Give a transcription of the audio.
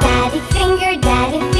Daddy finger, daddy